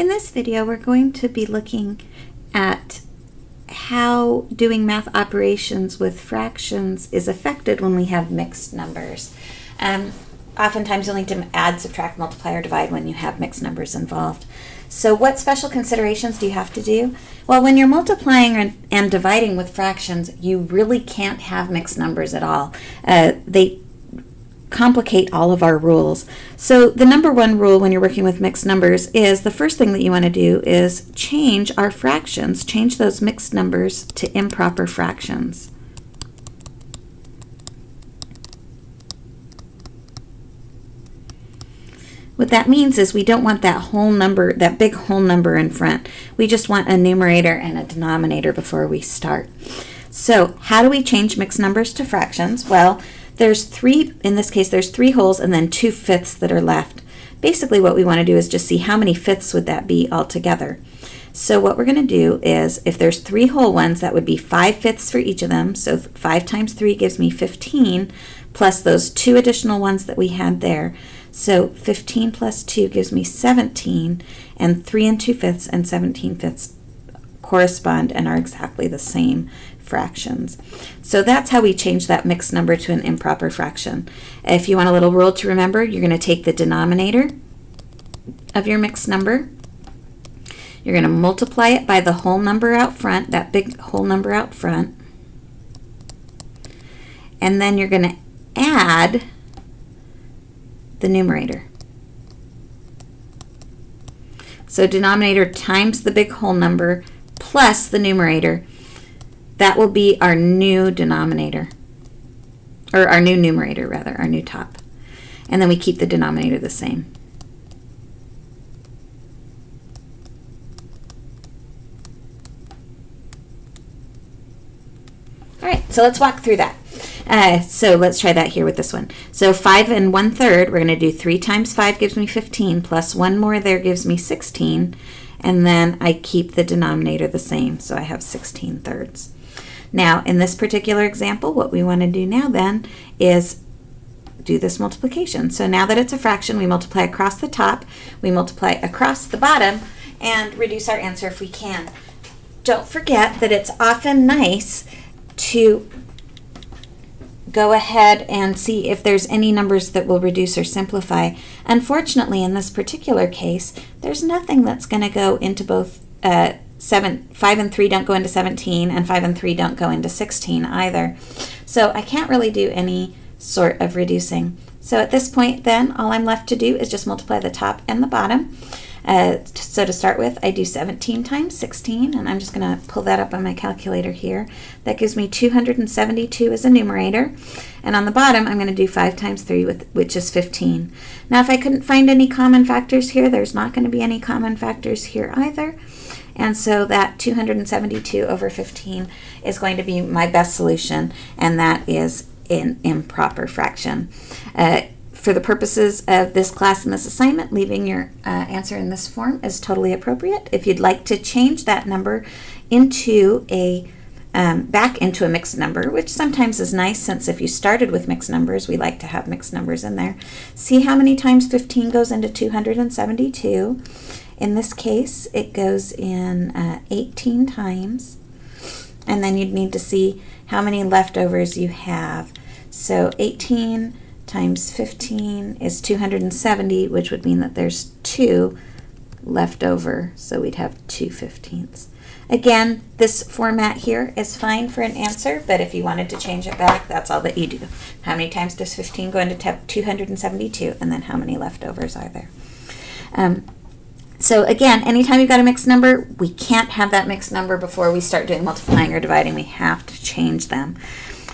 In this video, we're going to be looking at how doing math operations with fractions is affected when we have mixed numbers. Um, oftentimes you'll need to add, subtract, multiply, or divide when you have mixed numbers involved. So what special considerations do you have to do? Well, when you're multiplying and dividing with fractions, you really can't have mixed numbers at all. Uh, they complicate all of our rules. So the number one rule when you're working with mixed numbers is the first thing that you want to do is change our fractions, change those mixed numbers to improper fractions. What that means is we don't want that whole number, that big whole number in front. We just want a numerator and a denominator before we start. So how do we change mixed numbers to fractions? Well, there's three, in this case, there's three wholes and then two fifths that are left. Basically what we want to do is just see how many fifths would that be altogether. So what we're going to do is, if there's three whole ones, that would be 5 fifths for each of them. So 5 times 3 gives me 15, plus those two additional ones that we had there. So 15 plus 2 gives me 17, and 3 and 2 fifths and 17 fifths correspond and are exactly the same fractions. So that's how we change that mixed number to an improper fraction. If you want a little rule to remember, you're going to take the denominator of your mixed number. You're going to multiply it by the whole number out front, that big whole number out front. And then you're going to add the numerator. So denominator times the big whole number plus the numerator. That will be our new denominator, or our new numerator rather, our new top. And then we keep the denominator the same. All right, so let's walk through that. Uh, so let's try that here with this one. So 5 and 1 third, we're going to do 3 times 5 gives me 15, plus 1 more there gives me 16, and then I keep the denominator the same, so I have 16 thirds. Now, in this particular example, what we want to do now then is do this multiplication. So now that it's a fraction, we multiply across the top, we multiply across the bottom, and reduce our answer if we can. Don't forget that it's often nice to go ahead and see if there's any numbers that will reduce or simplify. Unfortunately, in this particular case, there's nothing that's going to go into both uh, seven, 5 and 3 don't go into 17, and 5 and 3 don't go into 16 either. So I can't really do any sort of reducing. So at this point then, all I'm left to do is just multiply the top and the bottom. Uh, so to start with, I do 17 times 16, and I'm just going to pull that up on my calculator here. That gives me 272 as a numerator. And on the bottom, I'm going to do 5 times 3, with, which is 15. Now, if I couldn't find any common factors here, there's not going to be any common factors here either. And so that 272 over 15 is going to be my best solution, and that is an improper fraction. Uh, for the purposes of this class and this assignment, leaving your uh, answer in this form is totally appropriate. If you'd like to change that number into a um, back into a mixed number, which sometimes is nice since if you started with mixed numbers, we like to have mixed numbers in there. See how many times 15 goes into 272. In this case, it goes in uh, 18 times. And then you'd need to see how many leftovers you have. So 18 times 15 is 270, which would mean that there's two left over, so we'd have 2 fifteenths. Again, this format here is fine for an answer, but if you wanted to change it back, that's all that you do. How many times does 15 go into 272, and then how many leftovers are there? Um, so again, anytime you've got a mixed number, we can't have that mixed number before we start doing multiplying or dividing. We have to change them.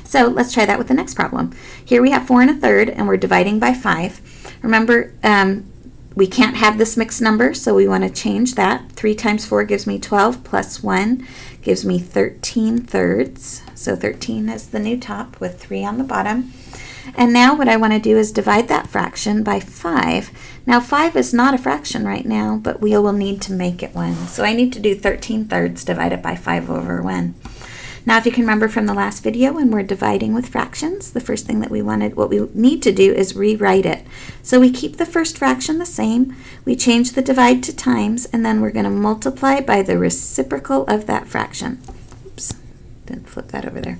So let's try that with the next problem. Here we have 4 and a third, and we're dividing by 5. Remember, um, we can't have this mixed number, so we want to change that. 3 times 4 gives me 12, plus 1 gives me 13 thirds. So 13 is the new top with 3 on the bottom. And now what I want to do is divide that fraction by 5. Now 5 is not a fraction right now, but we will need to make it one. So I need to do 13 thirds divided by 5 over 1. Now, if you can remember from the last video when we're dividing with fractions, the first thing that we wanted, what we need to do is rewrite it. So we keep the first fraction the same, we change the divide to times, and then we're going to multiply by the reciprocal of that fraction. Didn't flip that over there.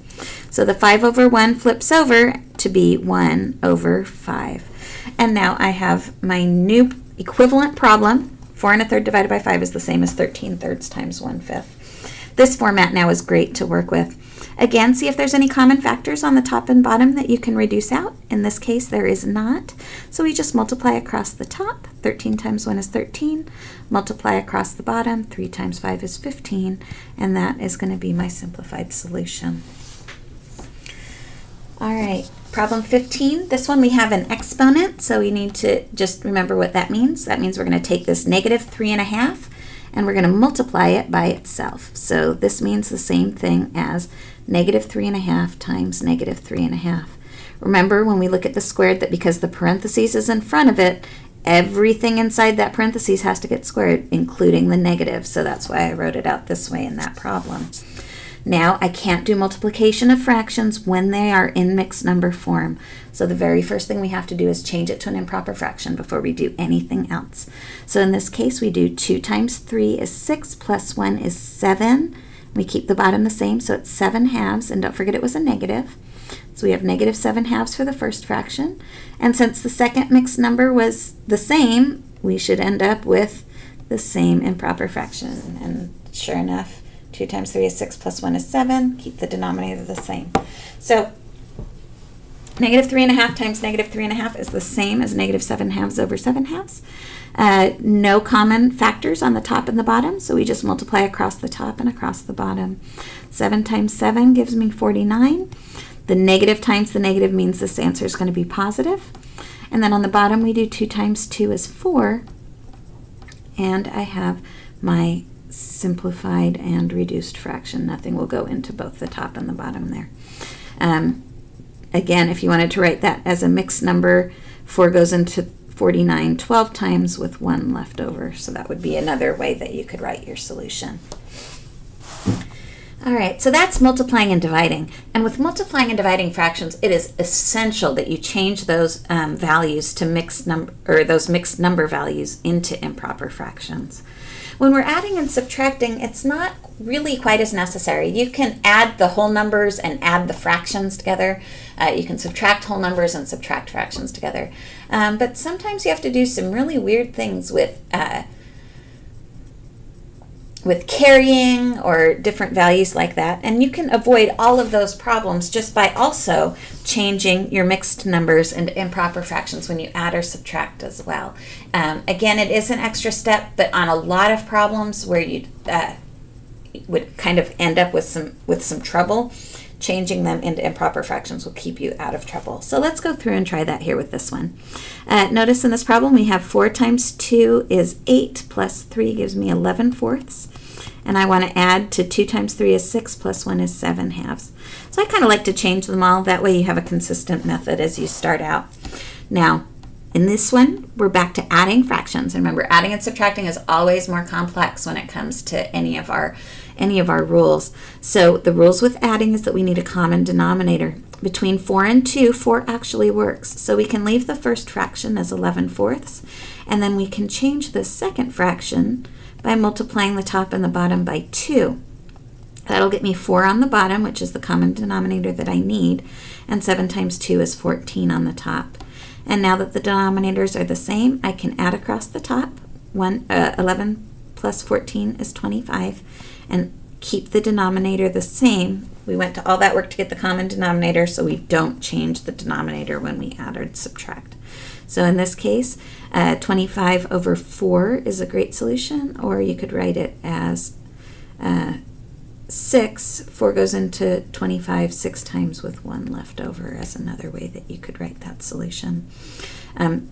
So the 5 over 1 flips over to be 1 over 5. And now I have my new equivalent problem. 4 and a third divided by 5 is the same as 13 thirds times 1 fifth. This format now is great to work with. Again, see if there's any common factors on the top and bottom that you can reduce out. In this case, there is not. So we just multiply across the top. 13 times 1 is 13. Multiply across the bottom. 3 times 5 is 15. And that is going to be my simplified solution. All right, problem 15. This one we have an exponent, so we need to just remember what that means. That means we're going to take this negative 3 and a half and we're going to multiply it by itself. So this means the same thing as negative 3 and a half times negative 3 and a half. Remember when we look at the squared that because the parentheses is in front of it, everything inside that parentheses has to get squared, including the negative. So that's why I wrote it out this way in that problem. Now I can't do multiplication of fractions when they are in mixed number form. So the very first thing we have to do is change it to an improper fraction before we do anything else. So in this case we do 2 times 3 is 6 plus 1 is 7. We keep the bottom the same so it's 7 halves and don't forget it was a negative. So we have negative 7 halves for the first fraction. And since the second mixed number was the same, we should end up with the same improper fraction. And sure enough, 2 times 3 is 6 plus 1 is 7. Keep the denominator the same. So negative 3 and a half times negative 3 and a half is the same as negative 7 halves over 7 halves. Uh, no common factors on the top and the bottom, so we just multiply across the top and across the bottom. 7 times 7 gives me 49. The negative times the negative means this answer is going to be positive. And then on the bottom we do 2 times 2 is 4. And I have my simplified and reduced fraction. Nothing will go into both the top and the bottom there. Um, again, if you wanted to write that as a mixed number, 4 goes into 49 12 times with 1 left over. So that would be another way that you could write your solution. All right, so that's multiplying and dividing. And with multiplying and dividing fractions, it is essential that you change those um, values to mixed number, or those mixed number values into improper fractions. When we're adding and subtracting, it's not really quite as necessary. You can add the whole numbers and add the fractions together. Uh, you can subtract whole numbers and subtract fractions together. Um, but sometimes you have to do some really weird things with uh, with carrying or different values like that. And you can avoid all of those problems just by also changing your mixed numbers and improper fractions when you add or subtract as well. Um, again, it is an extra step, but on a lot of problems where you uh, would kind of end up with some with some trouble, changing them into improper fractions will keep you out of trouble. So let's go through and try that here with this one. Uh, notice in this problem we have 4 times 2 is 8 plus 3 gives me 11 fourths. And I want to add to 2 times 3 is 6 plus 1 is 7 halves. So I kind of like to change them all. That way you have a consistent method as you start out. Now, in this one, we're back to adding fractions. And remember, adding and subtracting is always more complex when it comes to any of our any of our rules. So the rules with adding is that we need a common denominator. Between 4 and 2, 4 actually works. So we can leave the first fraction as 11 fourths, and then we can change the second fraction by multiplying the top and the bottom by 2. That'll get me 4 on the bottom, which is the common denominator that I need, and 7 times 2 is 14 on the top. And now that the denominators are the same, I can add across the top. One, uh, 11 plus 14 is 25, and keep the denominator the same. We went to all that work to get the common denominator, so we don't change the denominator when we add or subtract. So in this case, uh, 25 over 4 is a great solution, or you could write it as uh, 6. 4 goes into 25 six times with 1 left over as another way that you could write that solution. Um,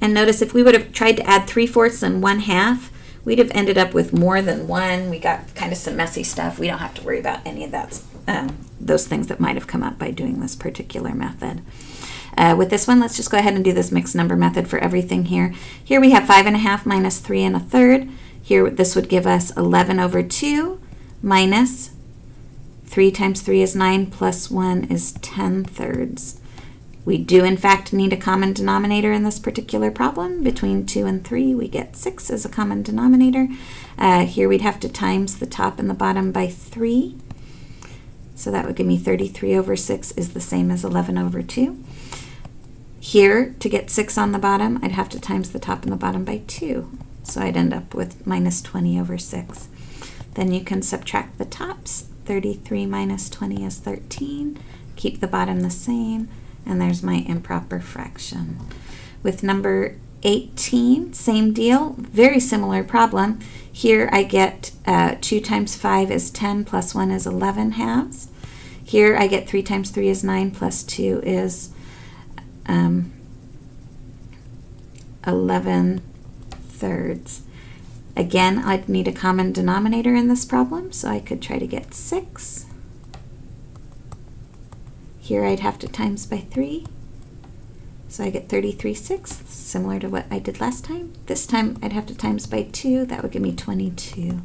and notice if we would have tried to add 3 fourths and 1 half, we'd have ended up with more than 1. We got kind of some messy stuff. We don't have to worry about any of that, um, those things that might have come up by doing this particular method. Uh, with this one, let's just go ahead and do this mixed number method for everything here. Here we have 5 and a half minus 3 and a third. Here this would give us 11 over 2 minus 3 times 3 is 9, plus 1 is 10 thirds. We do, in fact, need a common denominator in this particular problem. Between 2 and 3, we get 6 as a common denominator. Uh, here we'd have to times the top and the bottom by 3. So that would give me 33 over 6 is the same as 11 over 2. Here, to get 6 on the bottom, I'd have to times the top and the bottom by 2. So I'd end up with minus 20 over 6. Then you can subtract the tops. 33 minus 20 is 13. Keep the bottom the same. And there's my improper fraction. With number 18, same deal, very similar problem. Here I get uh, 2 times 5 is 10 plus 1 is 11 halves. Here I get 3 times 3 is 9 plus 2 is um, 11 thirds. Again, I'd need a common denominator in this problem, so I could try to get 6. Here I'd have to times by 3. So I get 33 sixths, similar to what I did last time. This time I'd have to times by 2. That would give me 22.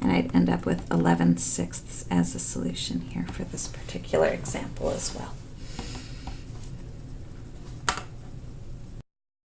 And I'd end up with 11 sixths as a solution here for this particular example as well.